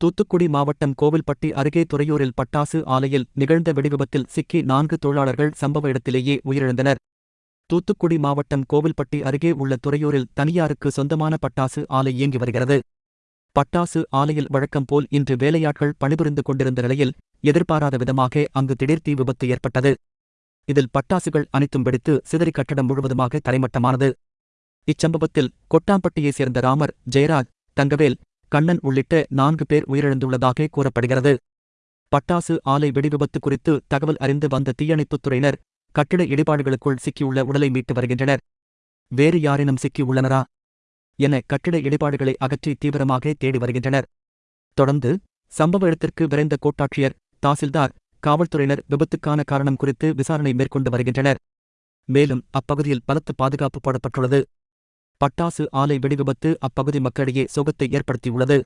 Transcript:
தூத்துக்குடி மாவட்டம் கோவில்பட்டி அருகே துறையூரில் பட்டாசு ஆலையில் நிகழ்ந்த வெடிவிபத்தில் சிக்கி நான்கு தொழிலாளர்கள் சம்பவ இடத்திலேயே உயிரிழந்தனர். தூத்துக்குடி மாவட்டம் கோவில்பட்டி அருகே உள்ள துறையூரில் தனியாருக்கு சொந்தமான பட்டாசு ஆலை இயங்கி வருகிறது. பட்டாசு ஆலையில் வழக்கம் போல் இன்று வேலையாட்கள் பணிபுரிந்து கொண்டிருந்த நிலையில் எதிர்பாராத விதமாக அங்கு திடீர் தீ விபத்து ஏற்பட்டது. இதில் பட்டாசுகள் அனைத்தும் வெடித்து சிதறி கட்டடம் முழுவதுமாக தரைமட்டமானது. இச்சம்பவத்தில் கொட்டாம்பட்டியைச் சேர்ந்த ராமர் ஜெயராஜ் தங்கவேல் கண்ணன் உள்ளிட்ட நான்கு பேர் உயிரிழந்துள்ளதாக கூறப்படுகிறது. பட்டாசு ஆலை வெடிவிபத்து குறித்து தகவல் அறிந்து வந்த தீயணைப்புத் துறையினர் கட்டிட இடிபாடுகளுக்குள் சிக்கியுள்ள உடலை மீட்டு வருகின்றனர். வேறு யாரேனும் சிக்கியுள்ளனரா? என கட்டிட இடிபாடுகளை அகற்றி தீவிரமாக தேடி வருகின்றனர். தொடர்ந்து சம்பவ இடத்திற்கு விரைந்த கோட்டாட்சியர் தாசில்தார் காவல்துறையினர் விபத்துக்கான காரணம் குறித்து விசாரணை மேற்கொண்டு வருகின்றனர். மேலும் அப்பகுதியில் பலத்த பாதுகாப்பு போடப்பட்டுள்ளது. பட்டாசு ஆலை வெடிவிபத்து அப்பகுதி மக்களிடையே சோகத்தை ஏற்படுத்தியுள்ளது.